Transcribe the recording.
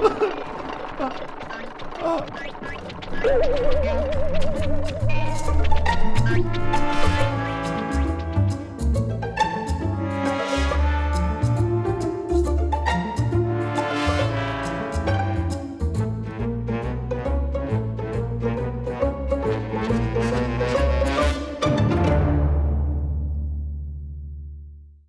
あ っ